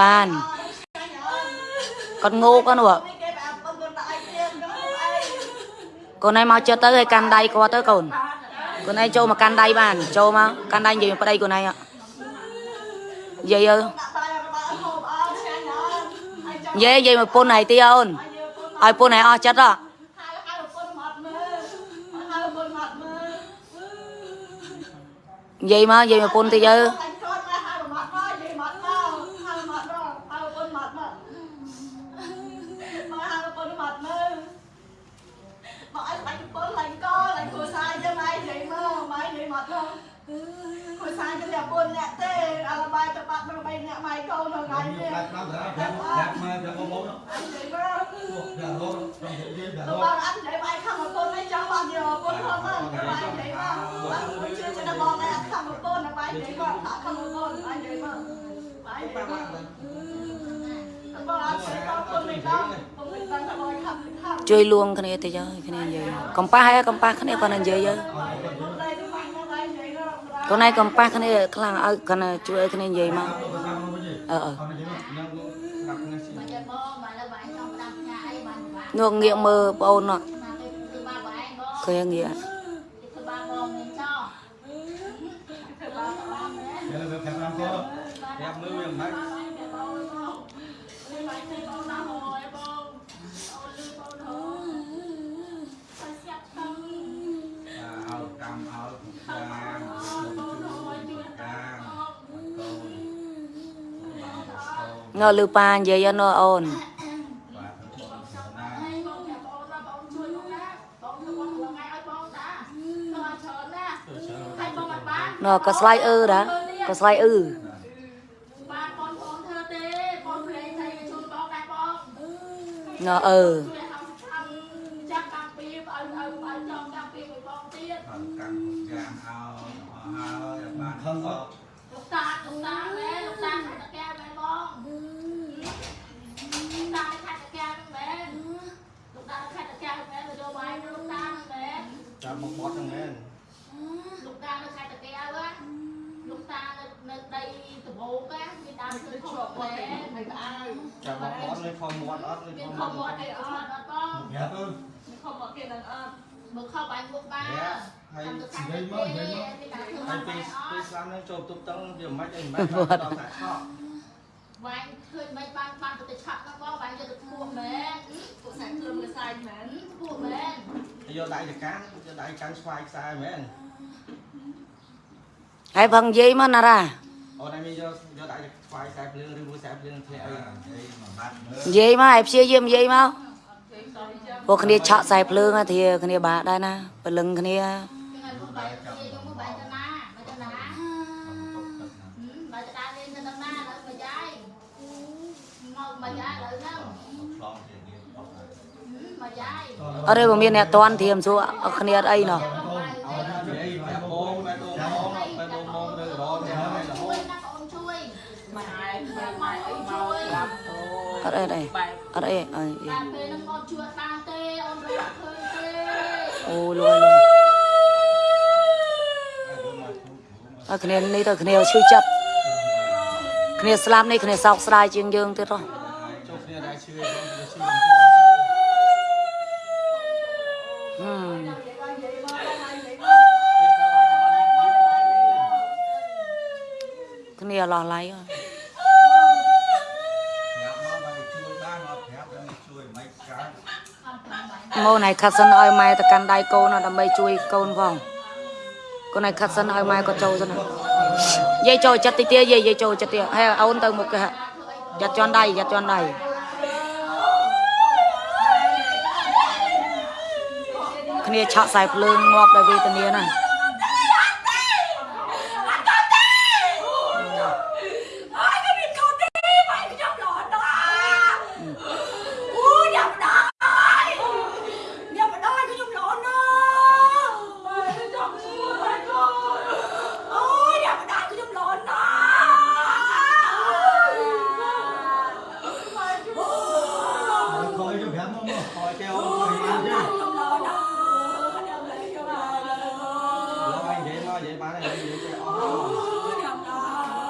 បានគាត់ងោកហ្នឹងហ៎កូនឯងមកចិត្តទៅឲ្យកាន់ដៃគាត់ទៅកូនកូនឯងចូលមកកាន់ដៃបានចូលមកកាន់ដៃនិយាយមកប្តីកូនឯងនិយាយអើនិយាយនិយាយមកពុនហើយទីអូនឲ្យពុនហើយអស់ចិត្តហ៎និយាយមកនិយាយមកពុនតិចទៅដាច់ដល់ដល់ដាច់មកដល់បងដល់ រត់ដល់និយាយដល់របងត់អត់និយាយបាយខំមកពុនឯងចង់បងយកពុនផងហ្នឹងបាយនិយាយមកបងមិនជឿចិត្តបងតែអត់ខំមកពុនបាយនិយាយមកថាខំមកពុនបាយនិយាយមកបាយនិយាយមកបងអត់ជឿបងពុនមិនដឹងពុនមិនដឹងថាបងខំខំជួយលួងគ្នាតិចទៅគ្នានិយាយកំប៉ះហើយកំប៉ះគ្នាគាត់នឹងនិយាយទៅពុនដែរទៅបាយមកបាយនិយាយមកកូនឯងកំប៉ះគ្នាខ្លាំងឲ្យគាត់ជួយឲ្យគ្នានិយាយមកអឺអឺ នបាក់ នោះងាកមើលបងអូននោះ ណាទៅគឺបាក់បាយបង ឃើញងាក គឺបាក់បងមានចោល ធ្វើបាយបងមែន យកទៅខាងតាមទៅប្រាប់មើលវាមិន បាយទៅបងបងនេះបាយទៅបងណាហើយបងអូលឺ អត់បាននោះក៏ស្វាយអឺដែរក៏ស្វាយអឺ បានបងបងធ្វើទេបងព្រេងតែជួយបងដែរបង នោះអឺ ជួយឲ្យចាប់តាំងពីឲ្យឲ្យឲ្យចង់តាំងពីឲ្យបងទៀត បានកម្មយ៉ាងឲ្យឲ្យបានខំអត់ លោកតាលោកតាមែនលោកតាខែតកែមែនបងលោកតាខែតកែមែនលោកតាខែតកែមែនទៅយកបាយលោកតាមែន ចាំមកបត់ហ្នឹងមែន លោកតានៅខែតកែវ៉ាលោកតានៅនៅដីដបោកណាមានដើមឈើធំមែនហើយក៏ឲ្យ ចាំមកបត់លេខមាត់អត់លេខ មានខ មាំ ត់ មកអីអត់អត់បង ប្រាប់ទៅ មានខំមកគេនឹងអត់មើលខំបាយមុខបា ហើយ តាមទៅខែត និយាយ កែ មកនិយាយមក មានដើមឈើ ហើយ បា ពេល យអ ពេល ត់ ស្លាប់នឹងចូលទប់តឹងវាមិនអីមិនបានដល់តែខក វាយឃើញមិនបានបានទៅឆាក់ហ្នឹងបងវាយយកទៅឈ្មោះមែនពួកសាច់គ្រឿងកសាយមែនឈ្មោះមែន យកដៃទៅកាន់យកដៃកាន់ស្វាយខ្សែមែន ហើយផងនិយាយមកណារ៉ាអូនឯងមានយកយកដៃទៅស្វាយខ្សែភ្លើងឬមួយខ្សែភ្លើងធ្លាក់អីអីមួយបាត់មើលនិយាយមកឲ្យព្យាយាមនិយាយមកពួកគ្នាឆក់ខ្សែភ្លើងណាធាគ្នាបាក់ដែរណាព្រលឹងគ្នាចឹងឲ្យពួកបាយយកមកបាយទៅណាបាយទៅណាបាយទៅដើរលេងទៅដល់ណាដល់មកយាយមកមកយាយឥឡូវហ្នឹងឆ្លងជាងារអត់ហើយមកយាយអត់ទេបើមានអ្នកតន់ធៀមសួរអត់គ្នាអត់អីណោះ អត់អីទេបែបអត់អីអីតែពេលហ្នឹងបងជួយបានទេអូនរត់ឃើញទេអូលួយលួយអត់គ្នានេះទៅគ្នាឈឺចិត្តគ្នាស្លាប់នេះគ្នាសោកស្ដាយជាងយើងទៀតហ៎ចូលគ្នាដែរជឿបងទៅជឿហឹមគ្នាឡោះឡៃហ៎ ប្រាប់មកបើជួយបានអត់ប្រាប់ដល់ជួយមិនកើត ម៉ូនឲ្យខាត់សិនឲ្យម៉ែទៅកាន់ដៃកូនដើម្បីជួយកូនផងកូនឲ្យខាត់សិនឲ្យម៉ែក៏ចូលសិនយាយចូលចិត្តតិចទៀតយាយយាយចូលចិត្តទៀតហើយអូនទៅមុខគេហ่ะយ៉ាត់ជន់ដៃយ៉ាត់ជន់ដៃគ្នាឆក់ខ្សែភ្លើងងាប់ដោយវេទនាណាស់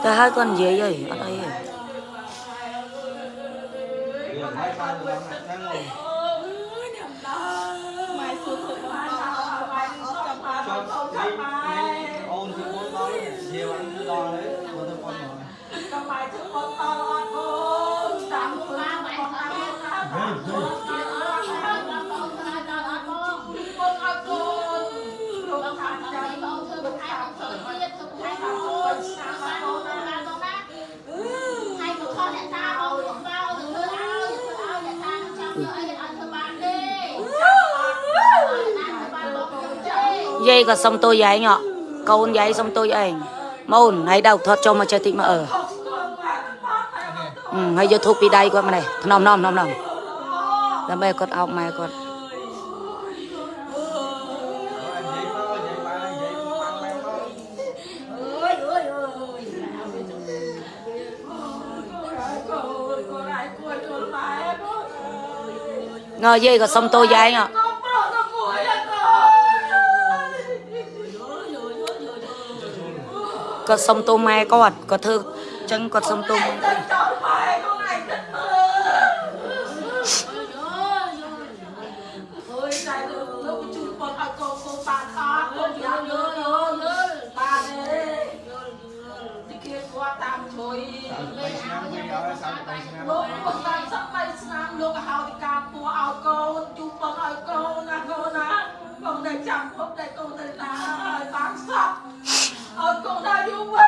បានហើយនិយាយ យាយក៏សុំតួយាយញ៉កូនយាយសុំតួយាយម៉ូនហើយដៅថតចូលមកចេះតិចមកអឺអឺហើយយកធូបពីដៃគាត់មកនេះ គាត់សុំតួម៉ែគាត់គាត់ធ្វើអញ្ចឹងគាត់សុំតួម៉ែគាត់ chọn mày con này thật mơ ôi này được lúc chú con ở con con bạn khác con nhớ nhớ nhớ nhớ ba đây đi kia qua tam chối បីឆ្នាំវិញឲ្យ38ឆ្នាំ lúc con tam sắp bay sang lúc hào đi cam của ao con chú con ở con nè con nè con đây chẳng không đây con đây là bán sắp ở con đây chú về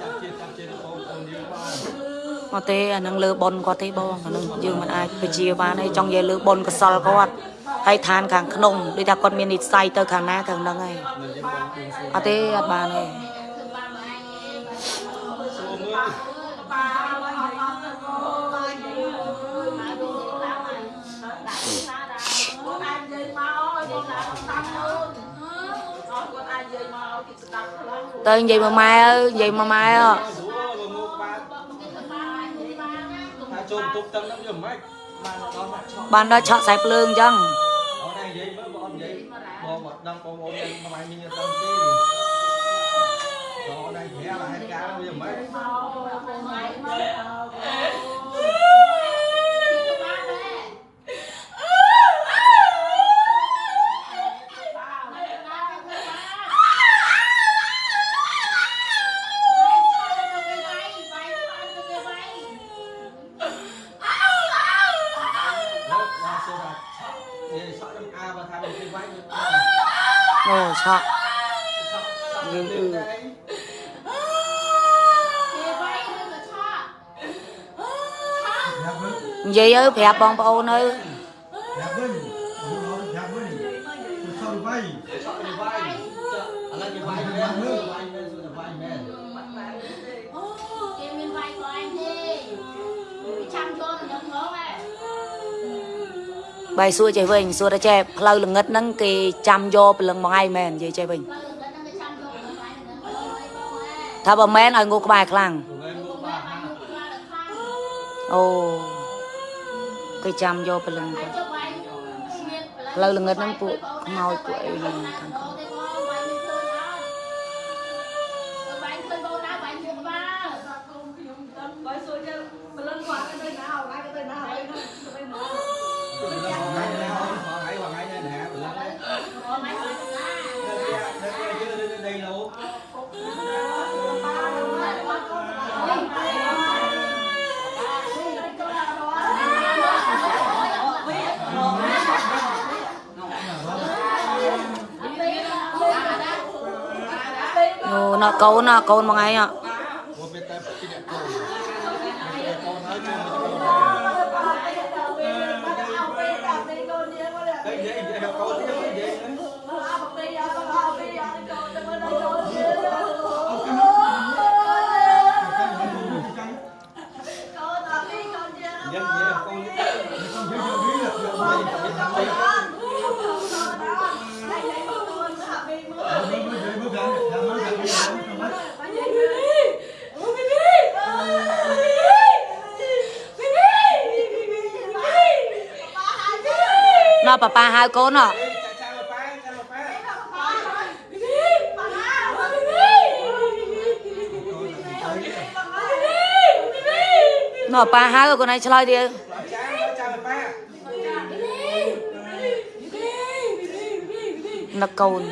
ចាប់ជាតិចាប់ជាតិបងប្អូនយើងបងមកទេអានឹងលើប៉ុនគាត់ទេបងអានឹងយើងមិនអាចបញ្ជាបានហើយចង់និយាយលើប៉ុនកសលគាត់ហើយឋានខាងក្នុងដូចថាគាត់មាននិស្ស័យទៅខាងណាខាងហ្នឹងហើយមិនយើងបងប្អូនសួរអត់ទេអត់បានទេ ទៅនិយាយមកម៉ែអើយនិយាយមកម៉ែអើសួរមកមកបានថាចូលបន្ទប់តឹងហ្នឹងយកមិនបានដល់មកឆក់បានដល់ឆក់ខ្សែភ្លើងអញ្ចឹងអូនឯងនិយាយមើលបងអត់និយាយបងអត់ដឹងបងប្អូនយើងមិនមានដឹង អូឆក់យើងគឺនិយាយទៅប្រាប់បងប្អូនទៅយ៉ា បាយសួរចេះវិញសួរតែចេះផ្លូវល្ងិតហ្នឹងគេចាំយកព្រលឹងមកឯងមែននិយាយចេះវិញថាបើមែនឲ្យងូក្បែរខ្លាំងព្រោះមកបាទហាអូគេចាំយកព្រលឹងគាត់ផ្លូវល្ងិតហ្នឹងពួកខ្មោចពួកអីហ្នឹងខាងក្នុង អូណកូនណ ណប៉ាប៉ាហៅកូនណចាចាមកប៉ែចាមកប៉ែណណ៎ប៉ាហៅកូនឯងឆ្លើយទៀតចាចាំប៉ានឹកកូន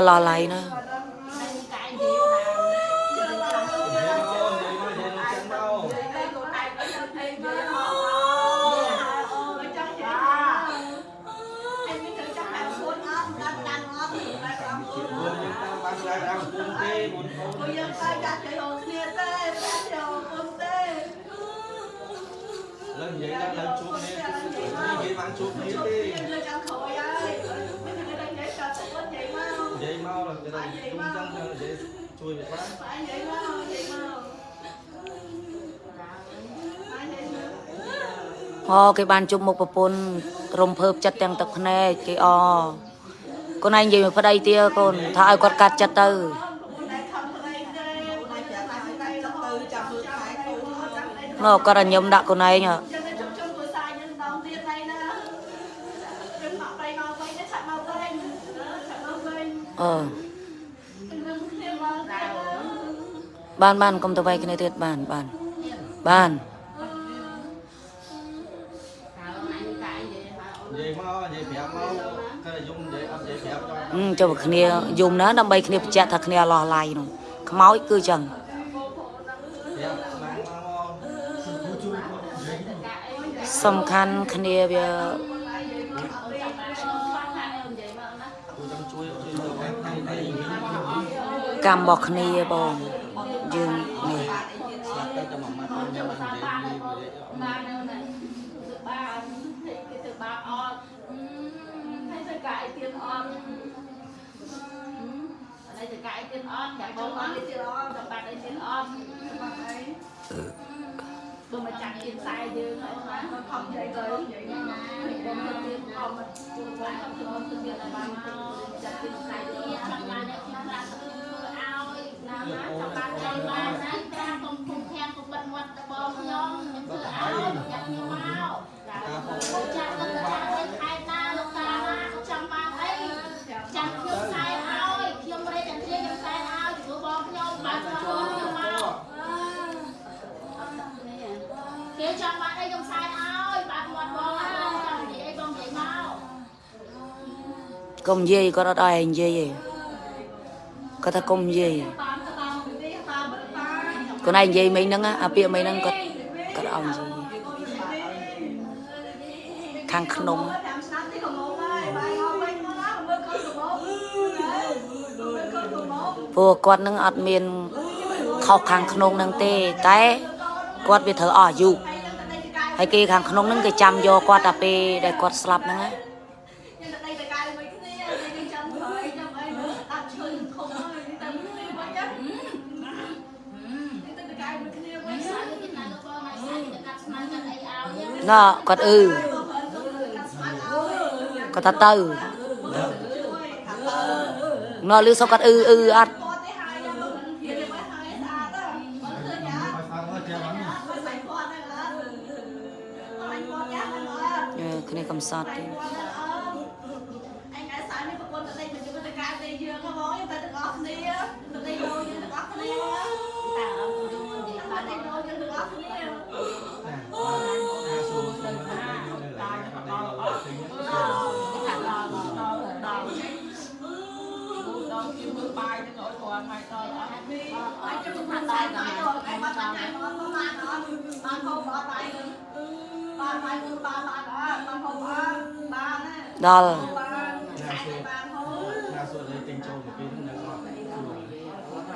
là lò lại nè lên vậy đang lên xuống đi, đi vậy mang xuống đi. ជួយវាបាន phải nhảy mau nhảy mau phải nhảy mau អូគេបានជុំមុខប្រពន្ធរំភើបចិត្តទាំងទឹកភ្នែកគេអកូនឯងនិយាយមកប្តីទៀតកូនថាឲ្យគាត់កាត់ចិត្តទៅ này không có đây đây này chả lại đây là từ chậm được phải cô chắc đây ណ៎គាត់ឲ្យញឹមដាក់កូនឯងហ៎ cho បានបានកុំទៅវាយគ្នាទៀតបានបានបាននិយាយមកនិយាយប្រាប់មកគេយំនិយាយអត់និយាយប្រាប់ដល់អឺចូលគ្នាយំណាដើម្បីគ្នាបញ្ជាក់ថាគ្នាឡោះឡៃនោះខ្មោចគឺចឹងប្រាប់ ខ្លាំងមកមកសំខាន់គ្នាវាគូចង់ជួយជួយទៅខាងខាងនេះកម្មរបស់គ្នាបងយើងនេះស្លាប់ទៅតែមួយម៉ាត់ខ្ញុំបាននិយាយនិយាយ ba đâu này từ ba thì cái từ ba on hay từ cái tiền on ở đây từ cái tiền on chẳng có on cái tiền on chẳng bạn đây tiền on bữa mà chẳng tiền sai dương nữa mà nó không vậy rồi vậy nè bữa mà tiền on mà chuột lại không tiền on tiền là ba mau chẳng tiền sai dương chẳng bạn đây tiền là ao nào má chẳng bạn đây ba nè cha không không khen không bật ngoặt bom nhom những thứ ao chẳng nhiều mau cha tân cha lên hai ta lúc ta ra không chẳng bạn ấy chẳng thiếu sai ao thiếu đây chẳng thiếu những sai ao chỉ có bom nhom bạn cho nhiều mau Kêu cho bạn đây trong sai ơi, bạn một bò chẳng gì đây con vậy mau. កុំនិយាយគាត់អត់ឲ្យនិយាយទេគាត់ថាកុំនិយាយ tam កូនឯងនិយាយមិញហ្នឹងណាអាពាក្យមិញហ្នឹងគាត់គាត់ឲ្យនិយាយខាងក្នុង làm sao tí còn một ơi bài ngon quên nó đó mưa cơn của một mưa cơn của một ព្រោះគាត់នឹងអត់មានខុសខាងក្នុងហ្នឹងទេ តែគាត់វាត្រូវអស់អាយុ hay lên tới đây cái cái ហើយគេខាងក្នុងហ្នឹងគេចាំយកគាត់តែពេលដែលគាត់ស្លាប់ហ្នឹងណា chưa nhá ឲ្យផាត់មកជាបាន mới phải con này là anh con ដល់ហើយដល់អត់មានអត់ជួយថាដល់ដល់ដល់ឯងបាត់បានមកបានអត់បានហូបអត់បានបានបានគឺបានបានអត់បានហូបអត់បានដល់បានបានហូបណាសួរលេទិញចូលមកពីនៅអត់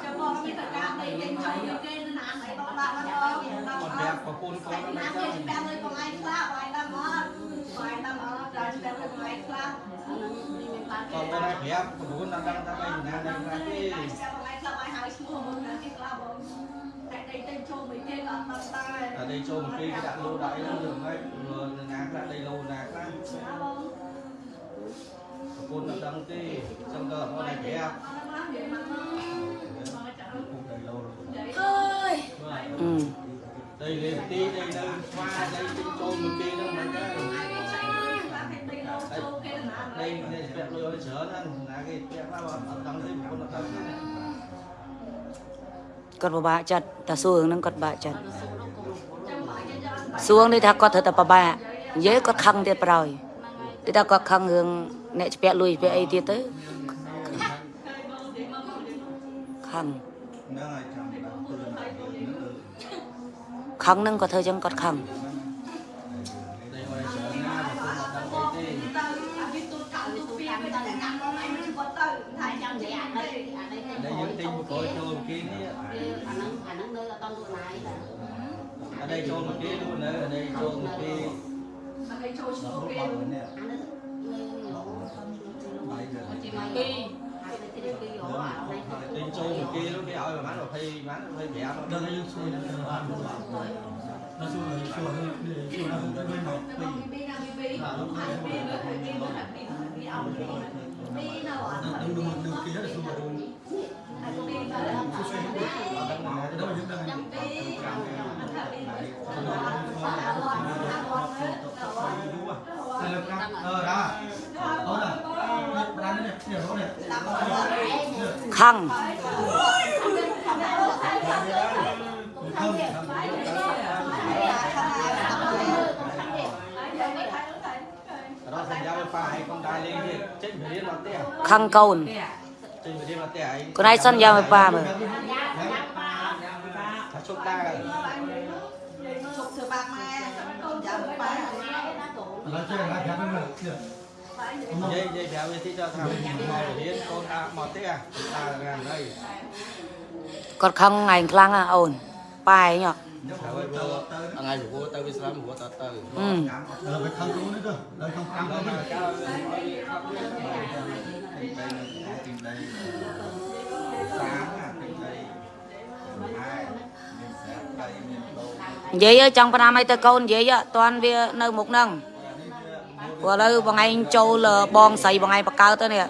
ចាំមកមានតកាទេទិញចូលពីគេនៅណាអីបងដាក់មកដល់បងប្រាប់ប្រពន្ធកូនណាគេចាំលើបងឯងខ្លះបងឯងដល់មកបងឯងដល់មក ដល់ច្បាស់លើបងឯងខ្លះគាត់ទៅណាប្រាប់ប្រពន្ធដល់ដឹងថាឯងណាដឹងថាទេតែចាំបងឯងខ្លះបងឯងហៅឈ្មោះមកណាគេខ្លះបងតែដេកទៅ ចូលពីគេក៏អត់បានដែរតែដីចូលមកពីគេដាក់លោដាក់អីរឿងហ្នឹងណាខ្លះដីលោណាខ្លះណាបងប្រពន្ធដល់ដឹងទេចឹងក៏អត់ឲ្យប្រាប់អត់បាននិយាយមកមកចាប្រពន្ធដីលោអើយអឺដីលេទីដីនៅស្វាដីទិញចូលមកពីហ្នឹងមិនដែរចូលគេណាដីនេះស្ពាក់លុយឲ្យច្រើនណាណាគេស្ពាក់ខ្លះអត់ដឹងទេប្រពន្ធអត់ដឹងទេគាត់ពិបាកចិត្តតែសួររឿងហ្នឹងគាត់ពិបាកចិត្តចាំបាយចាំសួរនេះថាគាត់ត្រូវតែពិបាកនិយាយគាត់ខឹងទៀតប្រយទីថាគាត់ខឹងរឿងអ្នកស្ពាក់លុយស្ពាក់អីទៀតទៅខឹងហ្នឹងហើយចាំដាក់ទូលហ្នឹងខឹងហ្នឹងគាត់ធ្វើចឹងគាត់ខឹង ដីឲ្យច្រើនណាប្រពន្ធអត់ដឹងអីទេ ទៅអាវាទូកៅទូពីមិនតែកាំងឯងមិនគាត់ទៅថា ចាំ ចាំ និ និ យា យា យ យ អា អា នេះ នេះ អានេះ ដីយើងទិញបកចូលមកពីនេះ អាហ្នឹងអាហ្នឹងនៅអត់ទៅណាយដែរ អដីចូលមកពីនោះនៅអដីចូលមកពីអានេះចូលឈ្មោះគេអានេះនៅនៅជីម៉ៃពីហើយទៅទីពីយោអានេះទិញចូលមកពីនោះគេឲ្យប្រហែល20ប្រហែល25ដល់យើងជួយទៅបានមកដល់សួរសួរនេះសួរទៅវិញមកពីពីណាពីពីហាពីលើពីពីមកពីពីអោពីពីនៅអត់នឹងនឹងនឹងគេសួរទៅអាពីទៅដល់យើងដឹងចាំពីអាពីថាពីអត់អត់អត់អត់អឺអឺដាអូនប្រាននេះនេះនេះខឹងរកសញ្ញាឲ្យប៉ាឲ្យកុំដែរលេងទៀតចេញរៀនមកផ្ទះខឹងកូនចេញរៀនមកផ្ទះឯងកូនឯងសន្យាឲ្យប៉ាមើលថាជប់ដែរ ជប់ធ្វើបាក់ម៉ែកូនចាំប៉ាឥឡូវចេះណាប្រាប់ហ្នឹងនិយាយនិយាយប្រាប់វាទីទៅថាមករៀនកូនថាមកផ្ទះថារានហើយ គាត់ខឹងឯងខ្លាំងណាអូនប៉ាឯងហ៎ហើយទៅថ្ងៃព្រោះទៅវិស្រាមព្រោះទៅទៅអឺដល់ទៅខាងគ្រូនេះទៅដល់ខាង5ដល់មកកៅឲ្យ នស្រាប់ដីមានដោនិយាយអើយចង់ប្រាំឲ្យទៅកូននិយាយអត់តាន់វានៅមុខហ្នឹងព្រោះឥឡូវបងឯងចូលបងស្រីបងឯងបកកើតទៅនេះ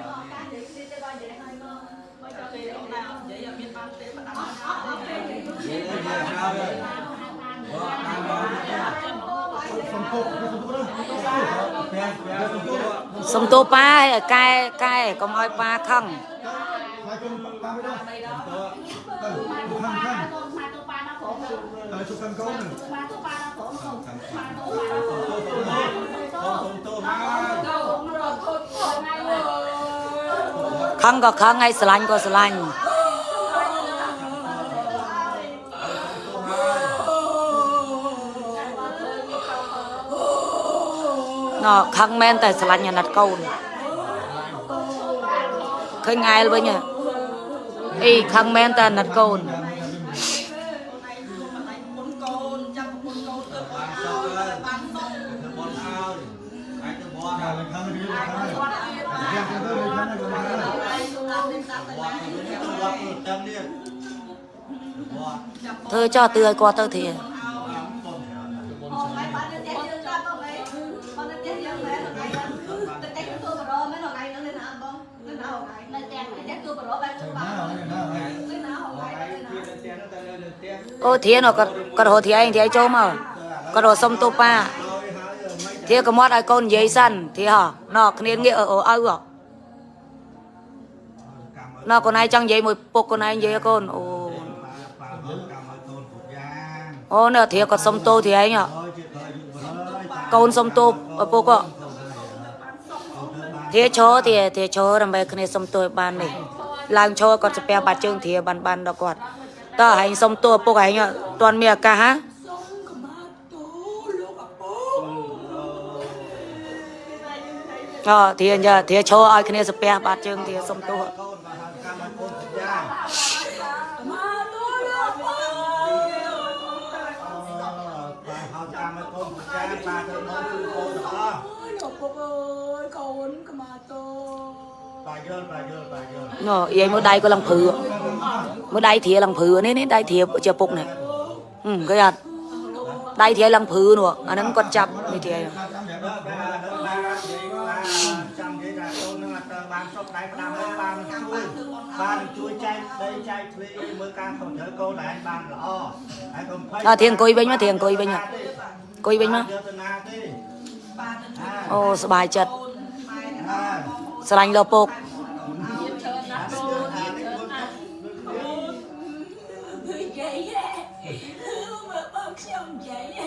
សំពុកសំពុកទៅពេលពេលសំពុកសុំតួប៉ាឲ្យកែកែកុំឲ្យប៉ាខឹង ហើយគុំតាមទៅទៅទៅខាងខាងទៅជុំខាងកូនទៅទៅមកខឹងក៏ខឹងហើយស្រឡាញ់ក៏ស្រឡាញ់ណ៎ខឹងមែនតែស្រឡាញ់អាណិតកូនឃើញងែលវិញហ៎អីខឹងមែនតែអាណិតកូន មុនកូនចាំមុនកូនទៅបានសុខបានសុខ ទៅបនអើយអាចទៅបនខាងខាងរៀនខាងរៀនទៅទៅខាងទៅខាងទៅ ហើយតាមនេះតាមតែ បនទៅបនទៅតាមនេះបន ធ្វើចោះទឿឲ្យគាត់ទៅធាបនអូហើយបានទៅទៀតយើងតាមទៅហើយបានទៅទៀតយើងមែនថ្ងៃហ្នឹងទៅតែទៅបរោមែនថ្អូនធាគាត់សុំទោធាឯងកូនសុំទោឪពុកធាឈរធាធាឈរដើម្បីគ្នាសុំទោឲ្យបាននេះឡើងឈរគាត់ស្ពះបាត់ជើងធាបានបានដល់គាត់តើឯងសុំទោឪពុកឯងអត់ទាន់មានឱកាសហ៎អធាធាឈរឲ្យគ្នាស្ពះបាត់ជើងធាសុំទោស ឲ្យកូនសញ្ញាបាទទៅមកគឺកូនទាំងអស់លោកពុកអើយកូនក្មាតូបាទយល់បាទយល់បាទយល់ណូយាយមើលដៃក៏ឡើងព្រឺមើលដៃធាឡើងព្រឺនេះនេះដៃធាជាពុកនេះហឹមគេអត់ដៃធាឡើងព្រឺនោះអាហ្នឹងគាត់ចាប់នេះធាដល់ដល់ដល់បាទនិយាយបាទចាំនិយាយថាកូននឹងអត់ត្រូវបានសុខដៃផ្ដាំហើយបានជួយបានជួយចែកដីចែកទ្វីមើលការខំត្រូវកូនដែរបានល្អហើយកុំភ័យអើធាអង្គុយវិញមកធាអង្គុយវិញមក អង្គុយវិញមក យកទៅណាទេ អូសบายចិត្ត អើ ស្រឡាញ់លោពុក យាយមើលបងខ្ញុំយាយ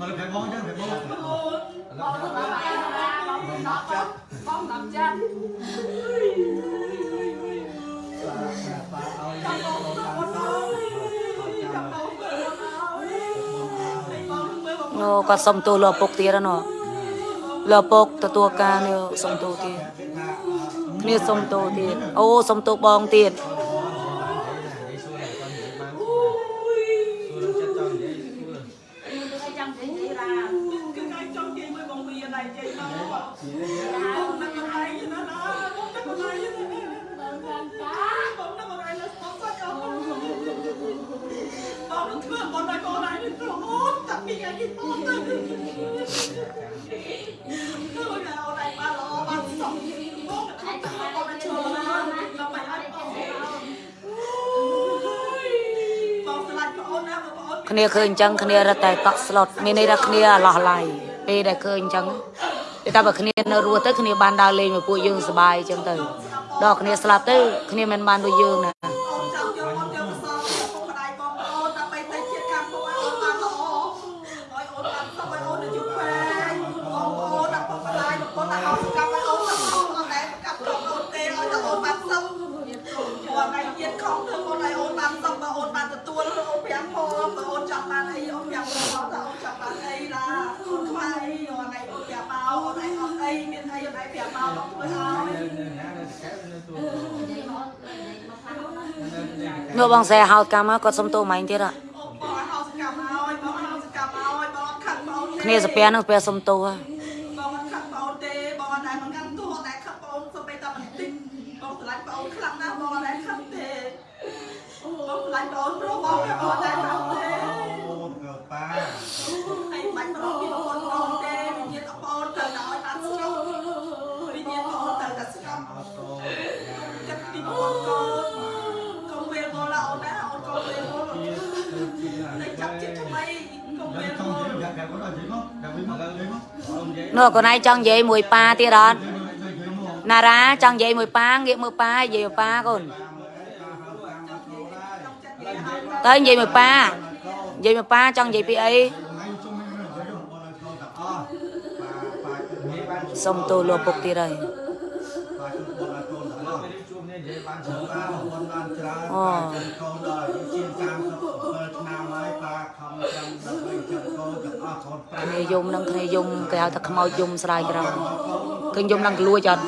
មកទៅបងចឹងទៅបង បងទៅបងឯងបងទៅដល់បង គាត់សុំទោសលោពុកទៀតណោះលោពុកទទួលការនេះសុំទោសទៀតគ្នាសុំទោសទៀតអូសុំទោសបងទៀត ឃើញអញ្ចឹងគ្នារត់តែតក់ស្លុតមានន័យថាគ្នាអាឡោះឡៃពេលដែលឃើញអញ្ចឹងតែតែបើគ្នានៅរស់ទៅគ្នាបានដើរលេងមួយពួកយើងសប្បាយអញ្ចឹងទៅដល់គ្នាស្លាប់ទៅគ្នាមិនបានដូចយើងណា អូនចង់យកអូនយកទៅសងពុកម្ដាយបងប្អូនដើម្បីទៅជាតិកម្មពុកឲ្យអូនបានល្អឲ្យអូនបានសុខឲ្យអូននៅយុគពេកបងប្អូនដល់ពុកម្ដាយបងប្អូនដល់អស់កម្មឲ្យអូនទាំងអស់អត់ដែលប្រកាសក្រុមអូនទេឲ្យតែអូនបានសុខព្រោះថ្ងៃជាតិខំធ្វើអូនឲ្យអូនបានសុខបើអូនបានទទួលអូន5ផងបើអូនចង់បានអីអូន5ផងតើអូនចង់បានអីណាអូនខ្វះអីអូនឯងអូន5មកអូនឯងអត់អី មានអីអូនឯង5មកបងធ្វើឲ្យនោះបងសែហៅកម្មមកគាត់សុំទោសម៉េចទៀតហ៎អូបងឲ្យហៅសកម្មឲ្យបងឲ្យហៅសកម្មឲ្យបងអត់ខឹងបងទេគ្នាសាពះនោះសាពះសុំទោសហ៎បងអត់ខឹងបងទេបងអត់ដែលមិនកាន់ទោះអត់ដែលខឹងបងសូម្បីតែបន្តិចបងស្រឡាញ់បងខ្លាំងណាស់បងអត់ដែលខឹងទេបងស្រឡាញ់បងព្រោះបងអត់ នោះកូនឯងចង់និយាយមួយប៉ាទៀតអត់ណារ៉ាចង់និយាយមួយប៉ាងាកមើលប៉ានិយាយមួយប៉ាកូនទៅនិយាយមួយប៉ានិយាយមួយប៉ាចង់និយាយពីអីសុំទោសលោកពុកទៀតហើយជួ គ្នាយំនឹងគ្នាយំគេហៅថាខ្មោចយំស្រាយក្រោយឃើញយំឡើងក្លួចអត់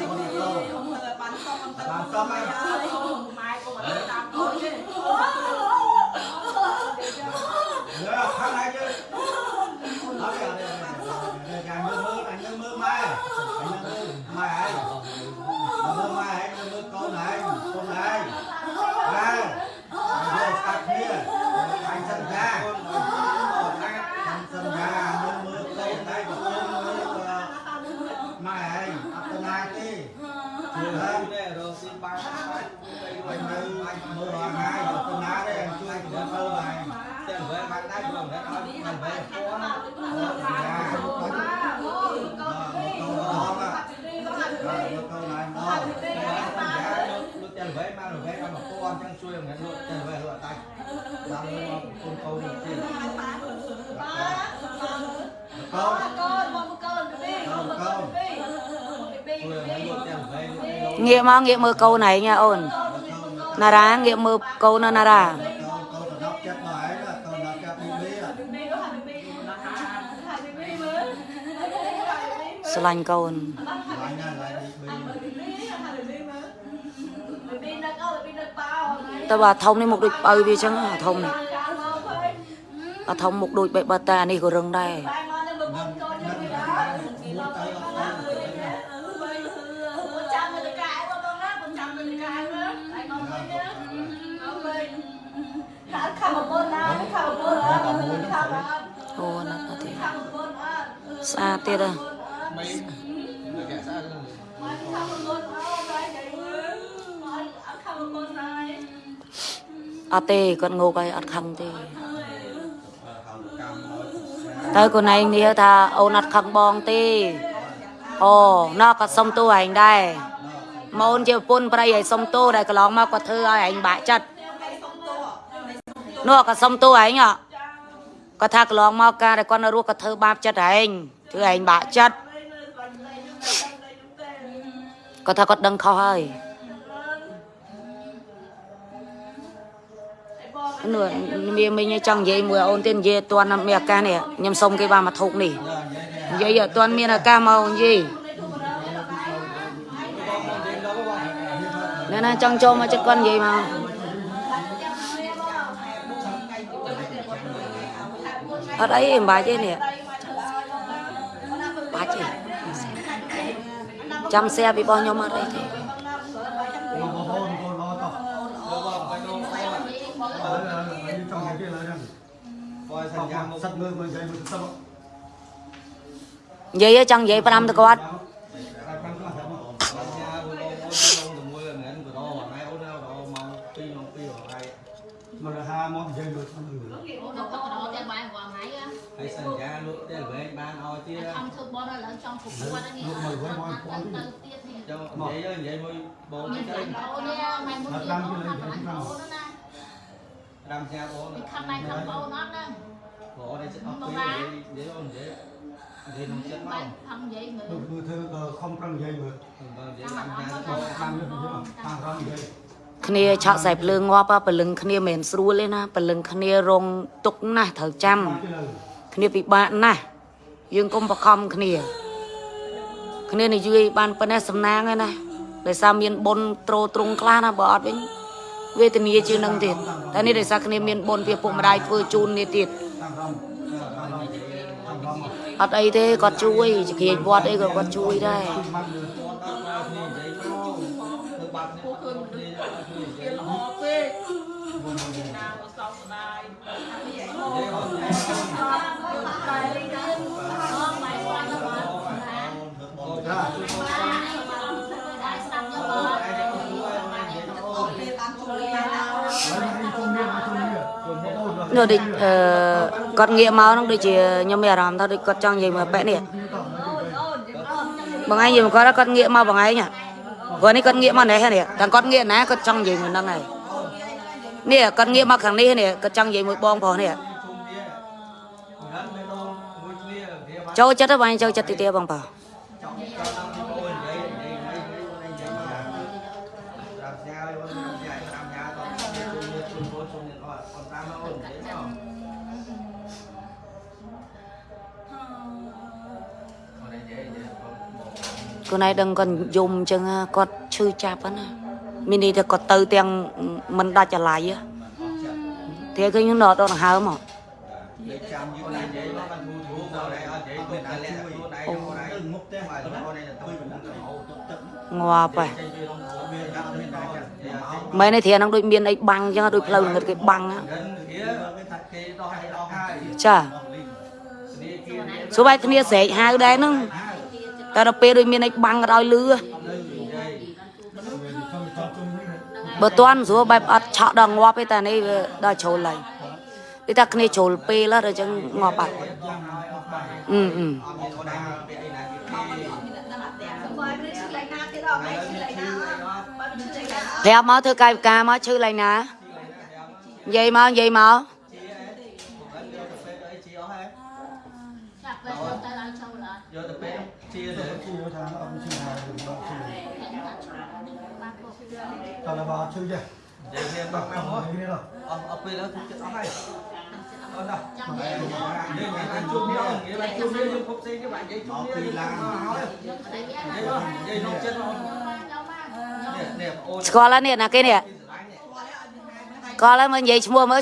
បានសុំអត់ទៅបានសមហើយ កមកងាកមើលកូនឯងណាអូនណារ៉ាងាកមើលកូនណារ៉ាពីក៏ហាពីពីមើលស្រឡាញ់កូន lại nha lại đi đi Bởi vì nó có bởi vì nó bao តែបើធំនេះមុខដូចបើវាចឹងអាធំនេះ Cả mơ thôi អាធំមុខដូចបេះបើតានេះក៏រឹងដែរ một bôn này អត់ទេគាត់ងោកហើយអត់ខឹងទេ không cam thôi តែខ្លួនឯងនេះថាអូនអត់ខឹងបងទេអូណោះក៏សុំទោសឯងដែរម៉ូនជាប្រពន្ធប្រៃឲ្យសុំទោសដែលកន្លងមកគាត់ធ្វើឲ្យឯងបាក់ចិត្តនោះក៏សុំទោសឯងហ៎គាត់ថាកន្លងមកការដែលគាត់នៅរស់គាត់ធ្វើបាបចិត្តឯង ធ្វើឯងបាក់ចិត្តគាត់ថាគាត់ដឹងខុសហើយនោះមានមិញចង់និយាយមួយអូនទៀតនិយាយអត់ទាន់មានឱកាសនេះខ្ញុំសុំគេបា បាច់ទេនេះបាច់ទេចាំសែពីរបស់ខ្ញុំអត់អីទេ con con con con lo to đi trong cái kia là rằng coi thành ra một sắt người người dậy một sắp និយាយចង់និយាយ5ទៅគាត់ thành ra một con con con môi là người của nó hoặc ai ខំធ្វើបនឡើងចង់គ្រប់វត្តនេះទៅទៀតនេះ cho vậy đó vậy môi bồ មាន cái តែអូននេះមិនមួយទៀតអូនណា làm cha bố ខំដៃខំបោនអត់ហ្នឹង bố đây sẽ học pi để để ôn để để nó chết បា mau ច់ខំនិយាយមើល được vừa thơ không cần dậy mà vâng để តាម làm អារម្មណ៍ cha ទៅ cho តាមយកយកតាមរំយីគ្នាឆក់ខ្សែភ្លើងងាប់ហ่ะព្រលឹងគ្នាមិនមែនស្រួលទេណាព្រលឹងគ្នារងទុកណាស់ត្រូវចាំតាមទៅលើគ្នាពិបាកណាស់ យើងកុំបខំគ្នា គ្នានិយាយបានប៉ុណ្ណេះសំណាងហើយណាដោយសារមានបុណ្យត្រោត្រង់ខ្លះណាបើអត់វិញវេទនាជាងនឹងទៀតតែនេះដោយសារគ្នាមានបុណ្យពីពុកម្ដាយធ្វើជូននេះទៀតតាមរំតាមរំតាមរំអត់អីទេគាត់ជួយជាគ្រាចវត្តអីក៏គាត់ជួយដែរ នោះដូចអឺគាត់ងាកមកនោះដូចជាខ្ញុំមានអារម្មណ៍ថាដូចគាត់ចង់និយាយមកប៉ែនេះបងឯងនិយាយមកគាត់ថាគាត់ងាកមកបងឯងហ่ะព្រោះនេះគាត់ងាកមកនេះហ្នឹងតែគាត់ងាកណាគាត់ចង់និយាយមួយហ្នឹងហើយនេះគាត់ងាកមកខាងនេះនេះគាត់ចង់និយាយមួយបងប្រុសនេះចូលចិត្តទៅបងឯងចូលចិត្តទីទៀតបងប្រុស ខ្លួនឯងដឹងគាត់យំអញ្ចឹងគាត់ឈឺចាប់ហ្នឹងណាមានន័យថាគាត់ទៅទាំងមិនដាច់អាឡ័យហ៎តែឃើញខ្ញុំដកដកដង្ហើមហ៎ để chăm như này vậy nó ăn thu thu vào đây ở vậy tôi đã lẹ tôi đây nó đây múc thế mà nó đây là tôi cũng không ងាប់ហើយ chơi chơi không có biết đặt lên đây thì មែនទេធាហ្នឹងដូចមានអីបាំងអញ្ចឹងដូចផ្លូវល្ងឹតគេបាំងហ៎ gần kia cái thật kia to hay to hai ចា đi kia សួរបែបគ្នាស្រែកហៅដែរហ្នឹង តែដល់ពេលដូចមានអីបាំងក៏ឲ្យលឺហ៎ trong trong chung đi បើតាន់ស្រួលបែបអត់ឆក់ដល់ងាប់ទេតែនេះវាដល់ជ្រុលហើយគេថាគ្នាជ្រុលពេលហើយដល់អញ្ចឹងងាប់បាត់អឺអឺ ở đây bị ai là cái Bởi vì chứ lại nào thế đó Mày chứ lại nào Bởi vì chứ lại nào ប្រាប់មកធ្វើកាយវិការមកឈឺឡើងណានិយាយមកនិយាយមក là bà chơi chứ để thêm bác tao nào không thấy đâu ở ở bên đó thì ở hay អ Ôi đâu. Đây nhà anh chụp nhau, nghĩa là chụp nhau nhưng không xin cái bạn giấy chụp nhau nhưng không hỏi. Giấy đó, giấy nó chết rồi. Nè, nè, ôi. ស្គាល់ហើយនេះណាគេនេះស្គាល់ហើយមើលនិយាយឈ្មោះមើល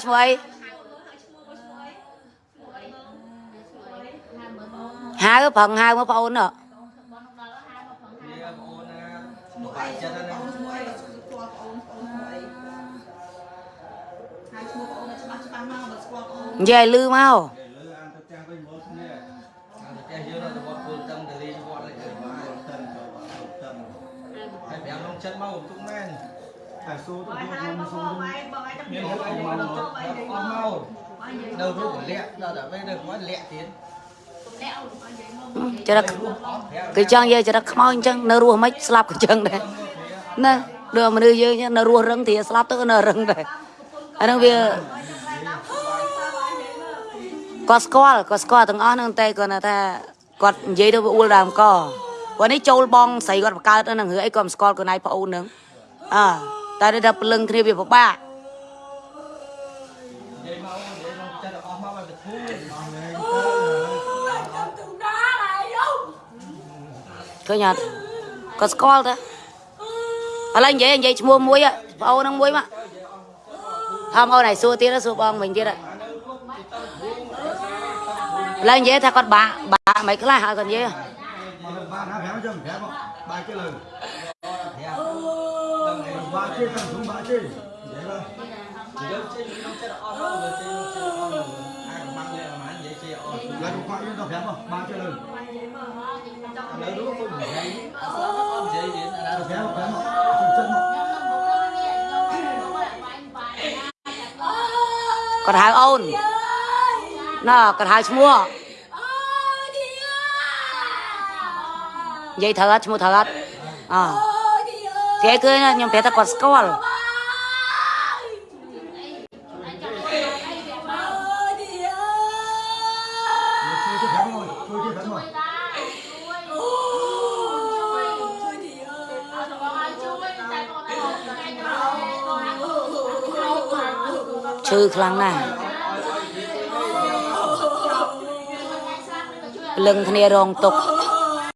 dưới nó thì bọn cô tâm thì đi cho bọn lại để mà Tâm tâm cho bạn tâm. Hãy béo nông chân mau cũng men. Tại số បង tôi ហើយ không បង số បង đâu. បងឯងចាំនិ Miếng យាយ hộp បង anh បង mau ទៅ nó បងនិយាយ con មក mau. បងនិយាយ Đâu rút của lẹ, đâu đã bây được quá lẹ tiến. ចរិតគេចង់និយាយចរិតខ្មោចអញ្ចឹងនៅរស់មិនស្លាប់ក៏អញ្ចឹងដែរណាដូចមនុស្សយើងអញ្ចឹងនៅរស់រឹងទីស្លាប់ទៅក៏នៅរឹងដែរអាហ្នឹងវា គាត់ស្គាល់គាត់ស្គាល់ទាំងអស់ហ្នឹងតែគាត់ថាគាត់និយាយទៅវាអួលដើមកព្រោះនេះចូលបងស្រីគាត់បង្កើតហ្នឹងរឿងអីគាត់មិនស្គាល់ខ្លួនឯងប្អូនហ្នឹងអើតែដល់ព្រលឹងគ្នាវាពិបាក Vậy mau, vậy nông chân là con mau phải thu. ឃើញអត់គាត់ស្គាល់ទៅឥឡូវនិយាយនិយាយឈ្មោះមួយបងអូនហ្នឹងមួយមកហើយបងអូនឯងសួរទៀតសួរបងវិញទៀតឥឡូវនិយា lên dễ tha con, bà bà mấy cái lại hỏi còn gì lấy ba triệu lần dễ còn hàng ôn nó cả hai mua. Vậy thật mua thật à ờ. thế cứ nhầm bé ta còn score à? trừ khăn này. Phải giấy, on giấy đến là đã Béo béo không? Chân chân không? គាត់ហៅអូនណ៎គាត់ហៅឈ្មោះនិយាយត្រូវអត់ឈ្មោះត្រូវអត់អគេគឺខ្ញុំប្រាប់ថាគាត់ស្គាល់ Chui cái béo rồi. Chui cái béo rồi. ឈឺខ្លាំងណាស់ព្រលឹងគ្នារងទុក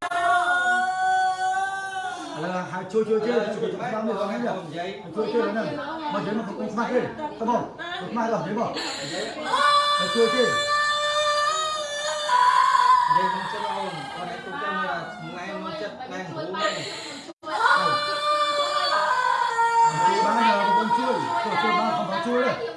Là hai chui chui chui. Chui cái béo rồi. Không nhỉ? giấy. Chui chui này. Mà giấy mà không smart đi. Come on. Smart rồi giấy mà. Là chui chui. Giấy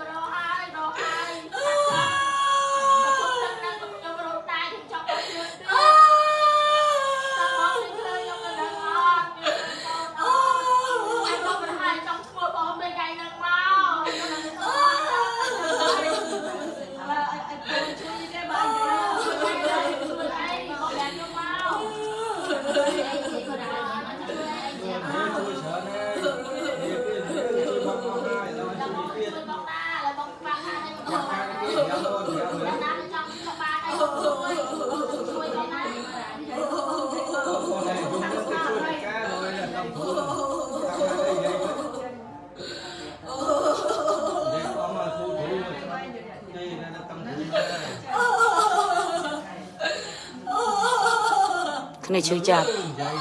នាឈឺចាប់ Giấy.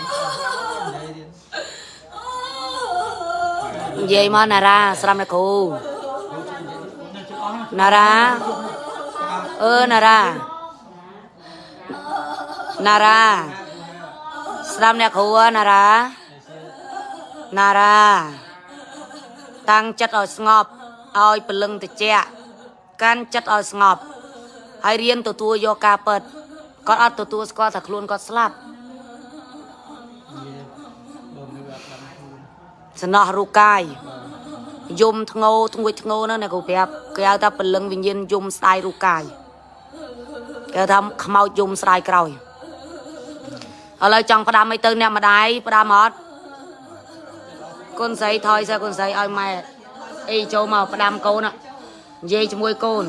Giấy đi. និយាយមកណារ៉ាស្រាប់ណាគ្រូណារ៉ាអឺណារ៉ាណារ៉ាស្រាប់អ្នកគ្រូណារ៉ាណារ៉ាតាំងចិត្តឲ្យស្ងប់ឲ្យព្រលឹងតិចកាន់ចិត្តឲ្យស្ងប់ហើយរៀនទទួលយកការពិតគាត់អត់ទទួលស្គាល់ថាខ្លួនគាត់ស្លាប់ សំណោះរូបកាយយំធ្ងោធ្ងួចធ្ងោហ្នឹងអ្នកគ្រូប្រាប់គេហៅថាពលឹងវិញ្ញាណយំស្ដាយរូបកាយគេហៅថាខ្មោចយំស្ដាយក្រោយឥឡូវចង់ផ្ដាំអីទៅអ្នកម្ដាយផ្ដាំអត់គុណស្រីថយសិគុណស្រីឲ្យម៉ែអីចូលមកផ្ដាំកូនហ្នឹងនិយាយជាមួយកូន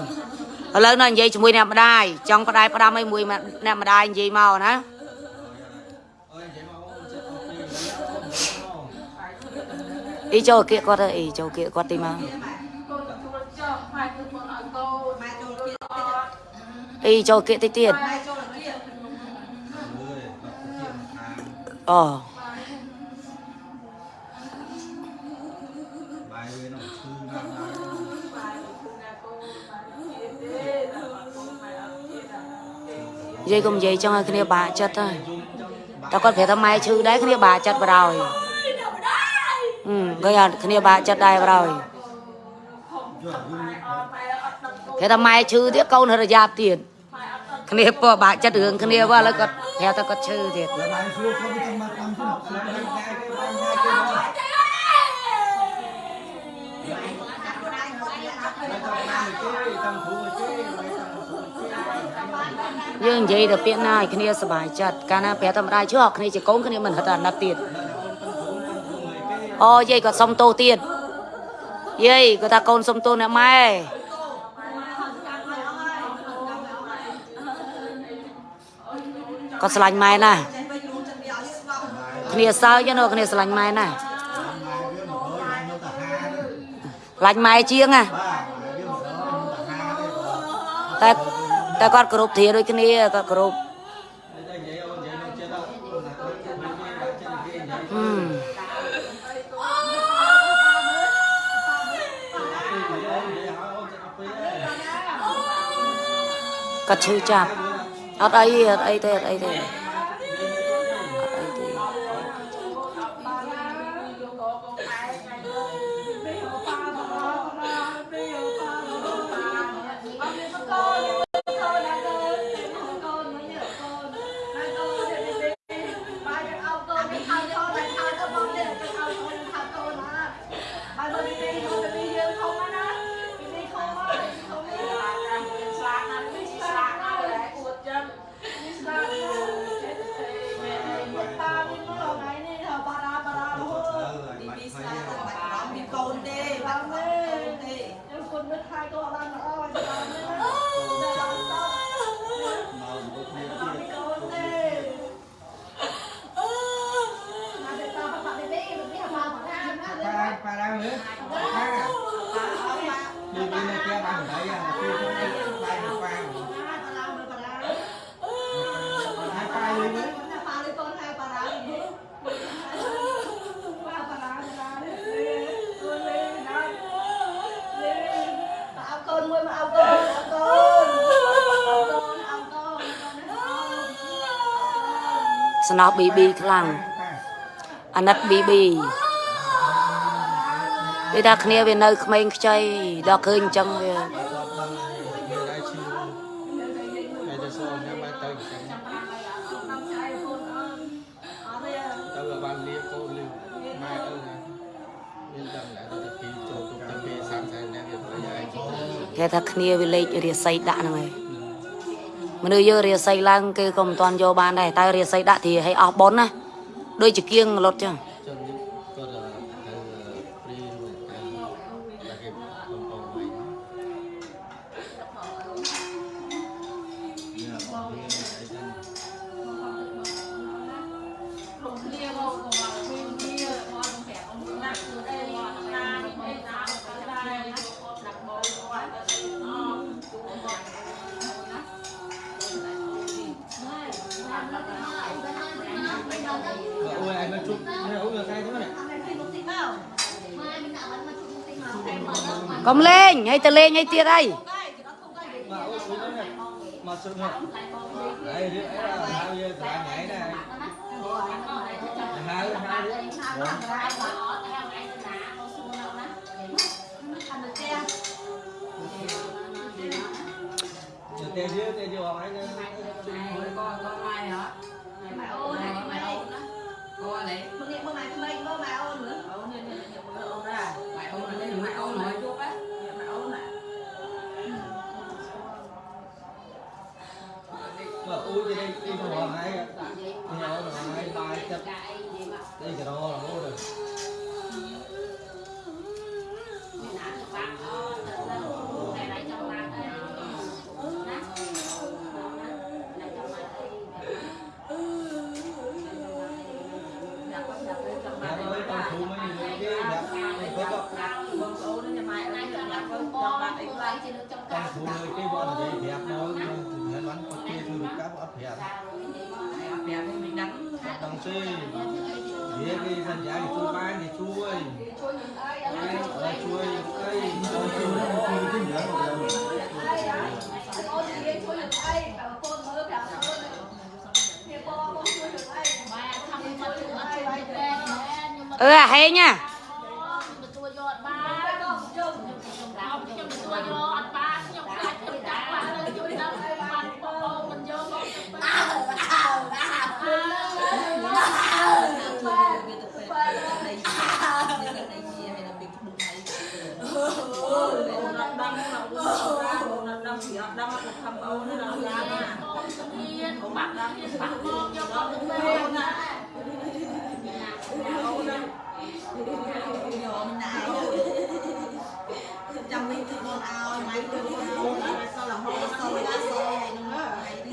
ឥឡូវនៅនិយាយជាមួយអ្នកម្ដាយចង់ផ្ដាយផ្ដាំអីមួយអ្នកម្ដាយនិយាយមកណា Ôi, giấy mà ôm chết ôm kia, giấy ôm, ôm. អីចូលគៀកគាត់ទៅអីចូលគៀកគាត់ទីមកម៉ែចូលគៀកអីចូលគៀកតិចទៀត ឃើញអត់គ្នាបាក់ចិត្តដែរប្រយគេថាម៉ែឈឺទៀតកូនរយ៉ាប់ទៀតគ្នាពោះបាក់ចិត្តរឿងគ្នាវ៉ាឥឡូវគាត់ប្រាប់ថាគាត់ឈឺទៀតយើងនិយាយតែពាក្យណាឲ្យគ្នាសុបាយចិត្តកាលណាប្រាប់តែម្ដាយឈឺអស់គ្នាជាកូនគ្នាមិនហិតអាណិតទៀត អូយាយគាត់សុំទោសទៀតយាយគាត់ថាកូនសុំទោសអ្នកម៉ែគាត់ស្រឡាញ់ម៉ែណាស់ចេះវិញរួមចិត្តវាឲ្យស្ងប់គ្នាសើចណាស់គ្នាស្រឡាញ់ម៉ែណាស់ម៉ែវាមកហើយនៅតាហាទេស្រឡាញ់ម៉ែជាងណាបាទម៉ែវាមកហើយនៅតាហាទេតែតែគាត់គោរពធាដូចគ្នាគាត់គោរព និយាយអូននិយាយនោះចិត្តដល់ណាគាត់ចិត្តនិយាយបាក់ចិត្តនិយាយនិយាយ ហឹម គាត់ឈឺចាប់អត់អីអត់អីទេអត់អីទេ មក ស្នោប BB ខ្លាំងប៉ាអាណិត BB វាថាគ្នាវានៅក្មេងខ្ចីដល់ឃើញអញ្ចឹងវាគាត់ដឹងមានតែឈឺតែទៅសល់ញ៉ាំបាយទៅចឹងទៅបានលៀកូនលឺម៉ែអើណាមានដឹងដែរទៅពីចូលទុកទៅពីសាំសែនអ្នកវាប្រយ័ត្នគេថាគ្នាវាលេខរាសីដាក់ហ្នឹងហើយ មនុស្សយើងរាសីឡើងគេក៏មិនទាន់យកបានដែរតែរាសីដាក់ទីឲ្យអស់ប៉ុនណាដូចជាគៀងលុតចឹង អូយឯងមកជប់នេះអូយកាយទៅនេះ Ăn này thì một tí nào កុំលេងឲ្យទៅលេងឲ្យទៀតអី Đây, thì nó không đây មកអូយស្រួលនេះមកជប់នេះអីនេះ này mừng ngày mơ mày mày mơ mày ទេវាគេសន្យាគេជួយបានគេជួយជួយនឹងអីអអីជួយអី ជួយជួយជួយទីយ៉ាងមកីអូននិយាយជួយនឹងអីបើកូនមើលប្រាប់អូននេះបងបងជួយនឹងអី បាយខំមកជួយអត់ជួយទេខ្ញុំ អឺអាហេងណា ទទួលយកអត់បាន ទៅដល់ជុំ ខ្ញុំរោមខ្ញុំទទួលយកអត់បានខ្ញុំខ្លាចខ្ញុំដាក់បានខ្ញុំដឹងបានបងមិនយកមកទៅ ដឹងពីអត់ដឹងមកខំអូននេះដល់ឡានណា បង ស្ងៀនបាក់ដល់ខ្ញុំបាក់មកយកមកទៅពេកណាចាំនេះគឺបងឲ្យម៉ៃគឺបងឲ្យសល់រហូតសល់ដល់សល់ហ្នឹងហើយ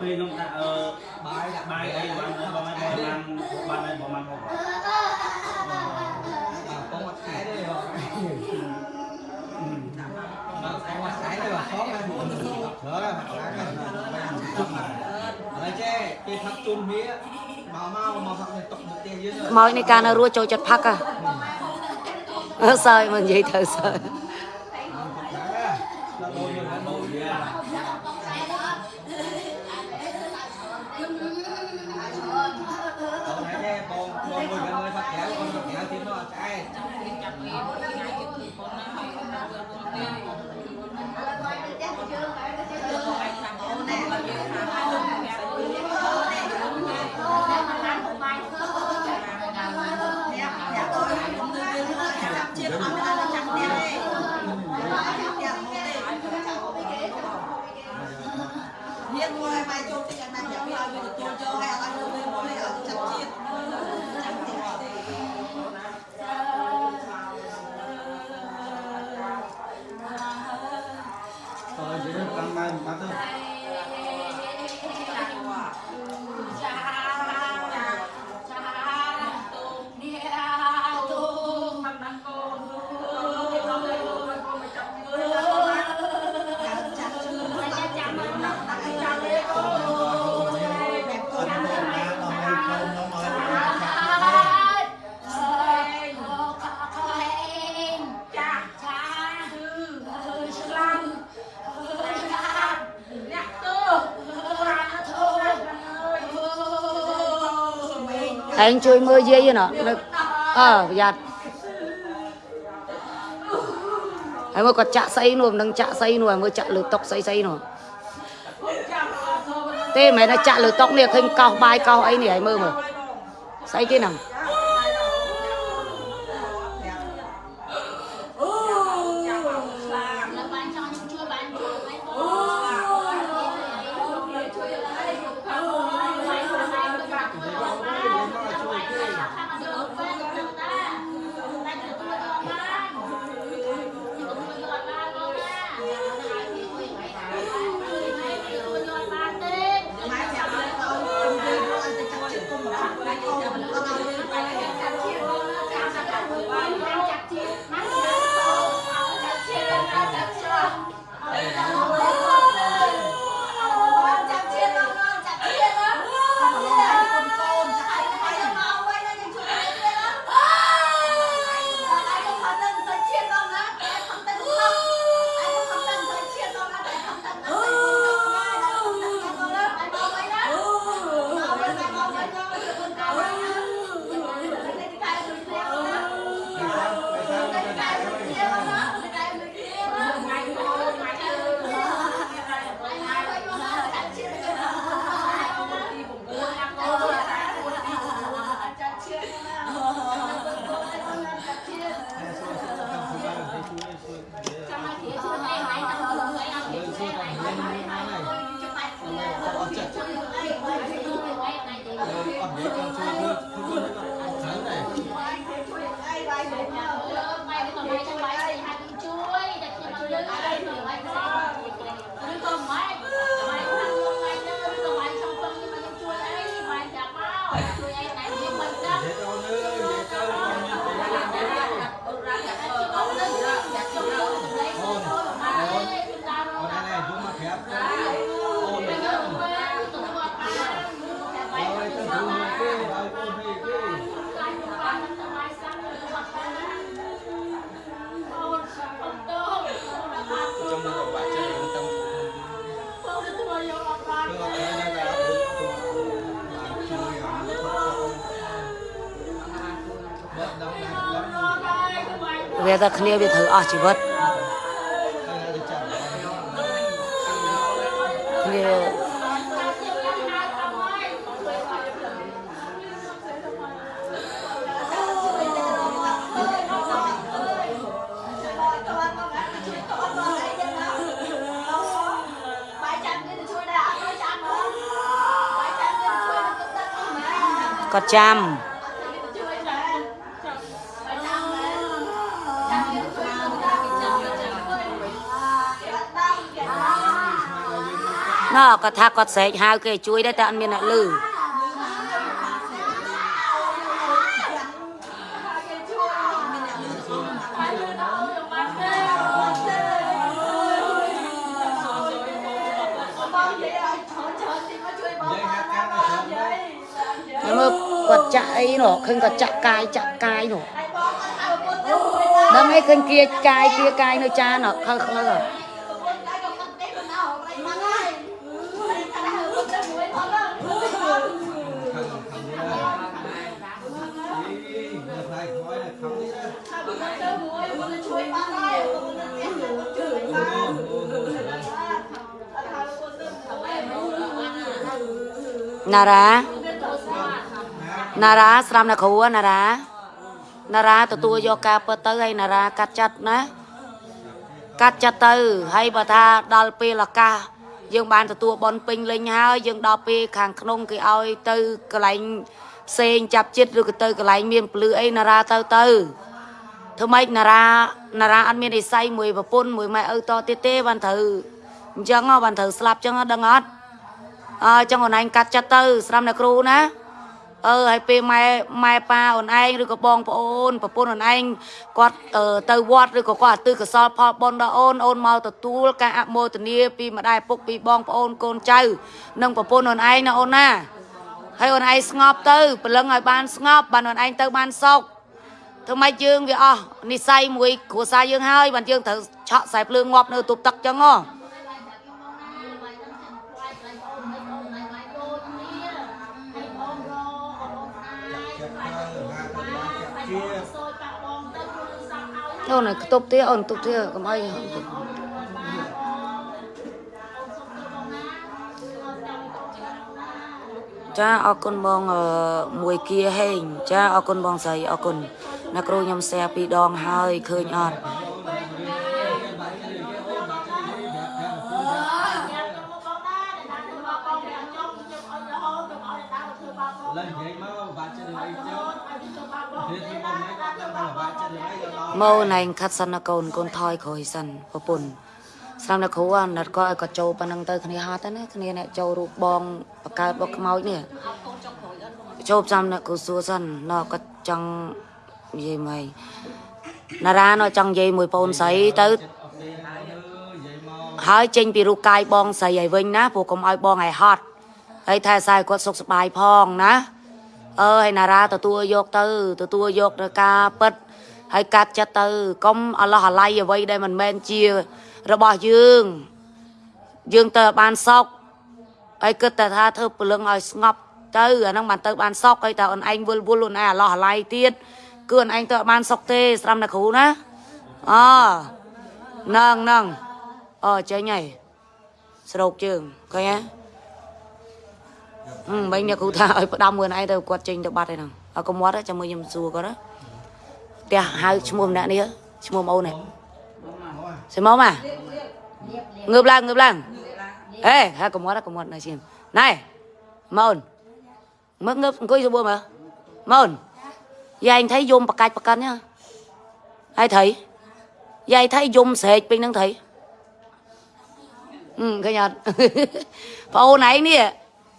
ពេលខ្ញុំដាក់អឺបាយដាក់បាយអីបងបងបងបានបានអីបងបានហូបបាទបងមួយថ្ងៃទេបងបាទបងមួយថ្ងៃទេបាទផងហ្នឹងច្រើនណាស់ហើយចេះគេផាត់ជុំវាមកមកមកផាត់នៅតុកមុខផ្ទះយើងខ្មោចនៃការនៅរស់ចូលចិត្តផឹកហ่ะអើសើចមកនិយាយទៅសើ ឯងជួយមើលយាយណ៎នឹកអើប្រយ័ត្នហើយមើលគាត់ចាក់ស្អីនោះមិនដឹងចាក់ស្អីនោះហើយមើលចាក់លើតុកស្អីស្អីនោះទេមិនមែនថាចាក់លើតុកនេះឃើញកោសបាយកោសអីនេះហើយមើលមើលស្អីគេហ្នឹង តែគ្នាវាត្រូវអស់ជីវិតគ្នាបាយចាំគេទៅជួយដែរអត់ទៅចាំ ណ៎គាត់ថាគាត់ស្រែកហៅគេជួយដែរតែអត់មានអ្នកលឺបងនិយាយឲ្យច្រើនច្រើនទីមកជួយបងបានណាបងនិយាយនិយាយហើយមើលគាត់ចាក់អីនោះឃើញគាត់ចាក់កាយចាក់កាយនោះហើយបងអត់ហៅពុទ្ធទៅមួយណាដឹងអីឃើញគៀកាយគៀកាយនៅចាននោះខើខើពុ ណារ៉ាណារ៉ាស្រាំណាគ្រូហ៎ណារ៉ាណារ៉ាទទួលយកការពិតទៅហើយណារ៉ាកាត់ចិត្តណាកាត់ចិត្តទៅហើយបើថាដល់ពេលឱកាសយើងបានទទួលបនពេញលេញហើយយើងដល់ពេលខាងក្នុងគេឲ្យទៅកន្លែងផ្សេងចាប់ចិត្តឬក៏ទៅកន្លែងមានពលឺអីណារ៉ាទៅទៅធ្វើម៉េចណារ៉ាណារ៉ាអត់មាននិស័យមួយប្រពន្ធមួយម៉ែឪតទៀតទេបានត្រូវអញ្ចឹងហ៎បានត្រូវស្លាប់អញ្ចឹងហ៎ដឹងអត់ អើអញ្ចឹងអូនឯងកាត់ចិត្តទៅ ស្រាំអ្នកគ្រូណាអឺហើយពេលម៉ែម៉ែប៉ាអូនឯងឬក៏បងប្អូនប្រពន្ធអូនឯងគាត់អឺទៅវត្តឬក៏គាត់ទិកសលផលបុណ្យដល់អូនអូនមកទទួលការអមោទនាពីម្ដាយឪពុកពីបងប្អូនកូនចៅនិងប្រពន្ធអូនឯងណាអូនណាហើយអូនឯងស្ងប់ទៅព្រលឹងឲ្យបានស្ងប់បានអូនឯងទៅបានសុខធ្វើម៉េចយើងវាអស់និស័យមួយគ្រួសារយើងហើយបានយើងត្រូវឆក់ខ្សែភ្លើងងាប់នៅទប់ទឹកចឹងហ៎ អូនខ្ទប់ទៀតអូនទប់ទៀតកុំអីចាអរគុណបងអឺមួយគៀហេងចាអរគុណបងស្រីអរគុណអ្នកគ្រូខ្ញុំแชร์ពីរដងហើយឃើញអត់ មកណែងខាត់សិនណាកូនកូនថយក្រោយសិនប្រពន្ធស្រាប់តែគ្រូអាណិតគាត់ឲ្យគាត់ចូលប៉ុណ្ណឹងទៅគ្នាហត់ទៅណាគ្នាអ្នកចូលរូបបងបកើតបកខ្មោចនេះចូលផ្សំអ្នកគ្រូសួរសិនណ៎គាត់ចង់និយាយមកណារ៉ាណ៎ចង់និយាយមួយបងស្រីទៅអូខេហើយនិយាយមកហើយចេញពីរូបកាយបងស្រីឲ្យវិញណាព្រោះកុំឲ្យបងឲ្យហត់ហើយថែសារឲ្យគាត់សុខសប្បាយផងណាអើហើយណារ៉ាទទួលយកទៅទទួលយកនៅការពិត ហើយកាត់ចិត្តទៅកុំអឡោះអាល័យអ្វីដែលមិនមែនជារបស់យើង យើងទៅឲ្យបានសុខហើយគិតតែថាធ្វើព្រលឹងឲ្យស្ងប់ទៅអាហ្នឹងបានទៅបានសុខហើយតែអូនឯងវល់វល់អូនឯងអាឡោះអាល័យទៀតគឺអូនឯងទៅឲ្យបានសុខទេស្រាំតែគ្រូណាអហ្នឹងហ្នឹងអចេញហើយស្រោកជើងឃើញហ៎អឺមិញអ្នកគ្រូថាឲ្យផ្ដាំមួយឯងទៅគាត់ចេញទៅបាត់ហើយហ្នឹងឲ្យកុំមាត់ចាំមើលខ្ញុំសួរគាត់ណា ផ្ទះហៅឈ្មោះម្នាក់នេះឈ្មោះអូននេះសិមកមកងើបឡើងងើបឡើងអេហើយកុំមាត់កុំមាត់នៅឈាមណែមកអូនមើលងើបអង្គុយសបួរមើលមកអូនយាយថៃយំបកាច់បកិនហ៎ហើយថៃយាយថៃយំស្រែកពេញហ្នឹងថៃ ừ cái nhật phô này nè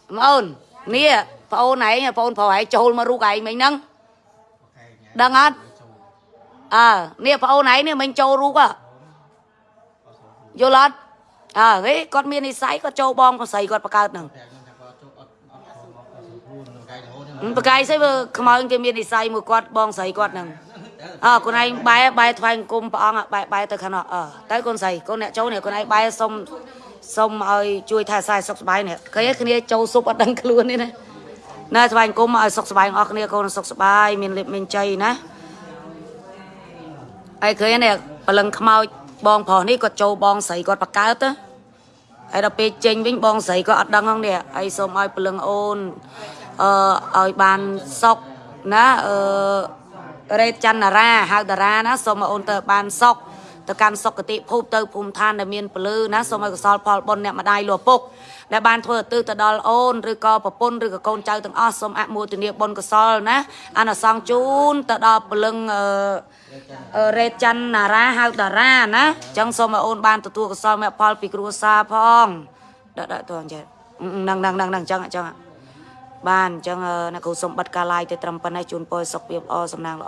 mà ôn nè phô này phô phô hãy trôi mà ru gầy mình nâng đăng hết à nè phô này nè mình trôi ru à vô lên à cái con miên đi sấy con trâu bom con sấy con bạc cao nè តែខ្ញុំថាគាត់ជុកអត់អត់ខំអត់សុខខ្លួននៅកាយរហូតបកាយស្អីមើខ្មៅគេមាននិស័យមួយគាត់បងស្រីគាត់ហ្នឹងអើកូនឯងបែរបែរថ្វាយអង្គមព្រះអង្គបែរបែរទៅខាងនោះអើទៅកូនស្រីកូនអ្នកចូលនេះកូនឯងបែរសុំសុំឲ្យជួយថែសាយសុខសប្បាយនេះឃើញទេគ្នាចូលសុបអត់ដឹងខ្លួននេះណាណែថ្វាយអង្គមឲ្យសុខសប្បាយអស់គ្នាកូនសុខសប្បាយមានលៀបមានជ័យណា ហើយឃើញនេះបលឹងខ្មោចបងប្រុសនេះគាត់ចូលបងស្រីគាត់បកកើតទៅហើយដល់ពេលចេញវិញបងស្រីគាត់អត់ដឹងហ្នឹងនេះហើយសូមឲ្យបលឹងអូនអឺឲ្យបានសុខណាអឺរេតច័ន្ទរាហៅតារាណាសូមឲ្យអូនទៅបានសុខទៅកាន់សុគតិភពទៅភូមិឋានដែលមានពលឺណាសូមឲ្យកុសលផលបុណ្យអ្នកម្ដាយលោកឪពុកដែលបានធ្វើឧទ្ទិសទៅដល់អូនឬក៏ប្រពន្ធឬក៏កូនចៅទាំងអស់សូមអនុមោទនាបុណ្យកុសលណាអានអសង្ឃជូនទៅដល់ពលឹងអឺអឺ រ៉េតច័ន្ទណារាហៅតារាណាអញ្ចឹងសូមឲ្យអូនបានទទួលកុសលមេផលពីគ្រួសារផងដាក់ដាក់ទៅអញ្ចឹងហ្នឹងហ្នឹងហ្នឹងហ្នឹងអញ្ចឹងអញ្ចឹងបានអញ្ចឹងអ្នកគ្រូសូមបិទការ live ទៅត្រឹមប៉ុណ្ណេះជូនពរសុខភាពល្អសំណាងល្អ